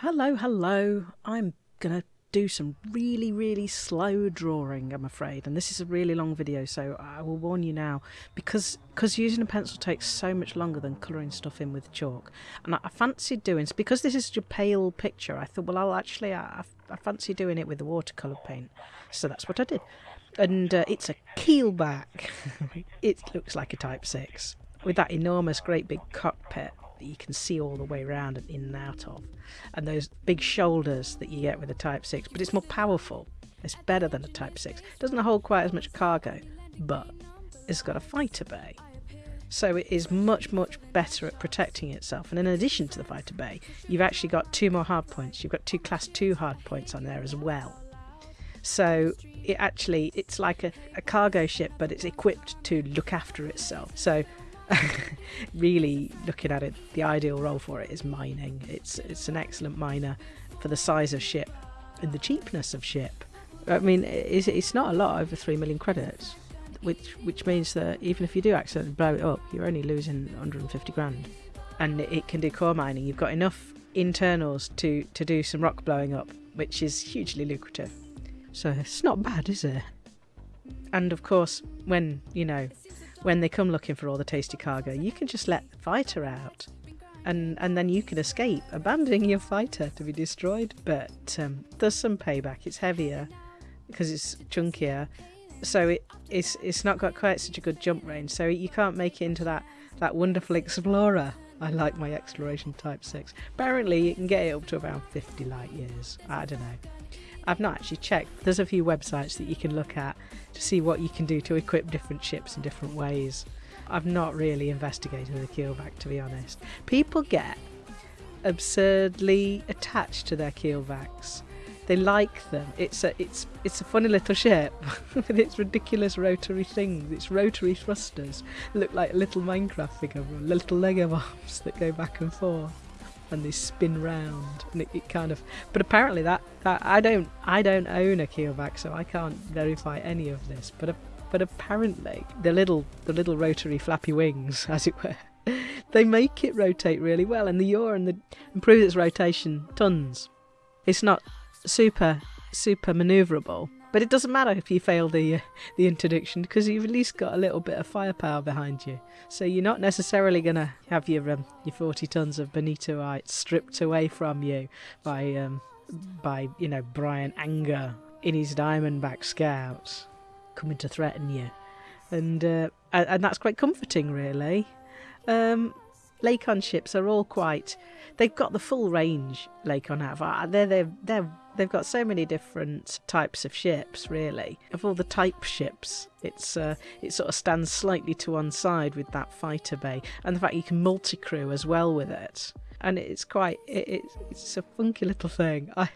Hello, hello. I'm going to do some really, really slow drawing, I'm afraid. And this is a really long video, so I will warn you now because because using a pencil takes so much longer than colouring stuff in with chalk. And I, I fancied doing because this is a pale picture. I thought, well, I'll actually I, I fancy doing it with the watercolour paint, so that's what I did. And uh, it's a keelback. it looks like a Type Six with that enormous, great big cockpit that you can see all the way around and in and out of, and those big shoulders that you get with a Type 6, but it's more powerful. It's better than a Type 6. It doesn't hold quite as much cargo, but it's got a fighter bay. So it is much, much better at protecting itself. And in addition to the fighter bay, you've actually got two more hard points. You've got two class 2 hard points on there as well. So it actually, it's like a, a cargo ship, but it's equipped to look after itself. So really looking at it, the ideal role for it is mining. It's it's an excellent miner for the size of ship and the cheapness of ship. I mean, it's, it's not a lot over three million credits, which which means that even if you do accidentally blow it up, you're only losing 150 grand. And it can do core mining. You've got enough internals to to do some rock blowing up, which is hugely lucrative. So it's not bad, is it? And of course, when you know when they come looking for all the tasty cargo, you can just let the fighter out. And, and then you can escape, abandoning your fighter to be destroyed. But um, there's some payback. It's heavier because it's chunkier, so it, it's it's not got quite such a good jump range. So you can't make it into that that wonderful explorer. I like my exploration type six. Apparently, you can get it up to about 50 light years. I don't know. I've not actually checked. There's a few websites that you can look at to see what you can do to equip different ships in different ways. I've not really investigated the keelback to be honest. People get absurdly attached to their keelbacks. They like them. It's a it's it's a funny little ship with its ridiculous rotary things, its rotary thrusters look like a little Minecraft figure, little Lego bombs that go back and forth and they spin round and it, it, kind of but apparently that, that I don't I don't own a keelback so I can't verify any of this but but apparently the little the little rotary flappy wings as it were they make it rotate really well and the yaw and the improves its rotation tons. It's not super super maneuverable but it doesn't matter if you fail the uh, the introduction because you've at least got a little bit of firepower behind you. So you're not necessarily going to have your um, your 40 tons of benitoite stripped away from you by um, by you know Brian Anger in his Diamondback Scouts coming to threaten you, and uh, and that's quite comforting, really. Um, Lakon ships are all quite. They've got the full range. Lakon have. They're they're they're they've got so many different types of ships. Really, of all the type ships, it's uh, it sort of stands slightly to one side with that fighter bay, and the fact you can multi-crew as well with it. And it's quite it, it's a funky little thing. I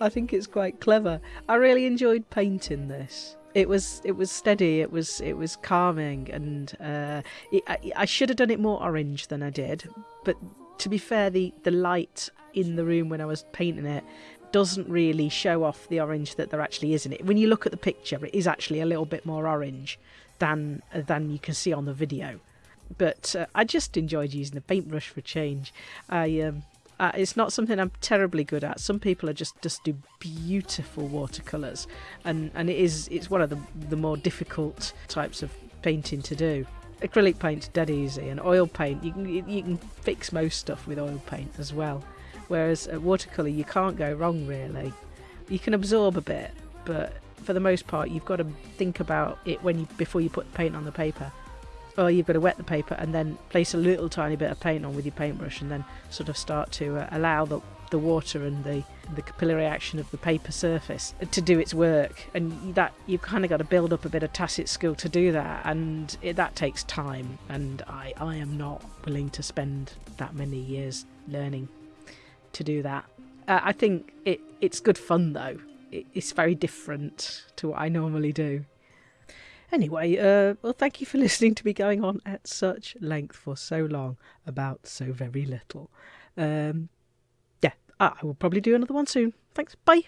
I think it's quite clever. I really enjoyed painting this it was it was steady it was it was calming and uh, it, I, I, should have done it more orange than I did but to be fair the the light in the room when I was painting it doesn't really show off the orange that there actually is in it when you look at the picture it is actually a little bit more orange than than you can see on the video but uh, I just enjoyed using the paintbrush for change I um, uh, it's not something I'm terribly good at. Some people are just just do beautiful watercolors, and and it is it's one of the the more difficult types of painting to do. Acrylic paint's dead easy, and oil paint you can you can fix most stuff with oil paint as well. Whereas at watercolor you can't go wrong really. You can absorb a bit, but for the most part you've got to think about it when you before you put the paint on the paper. Or you've got to wet the paper and then place a little tiny bit of paint on with your paintbrush and then sort of start to uh, allow the, the water and the the capillary action of the paper surface to do its work. And that you've kind of got to build up a bit of tacit skill to do that. And it, that takes time. And I, I am not willing to spend that many years learning to do that uh, I think it it's good fun though it, it's very different to what I normally do Anyway, uh, well, thank you for listening to me going on at such length for so long about so very little. Um, yeah, I will probably do another one soon. Thanks. Bye.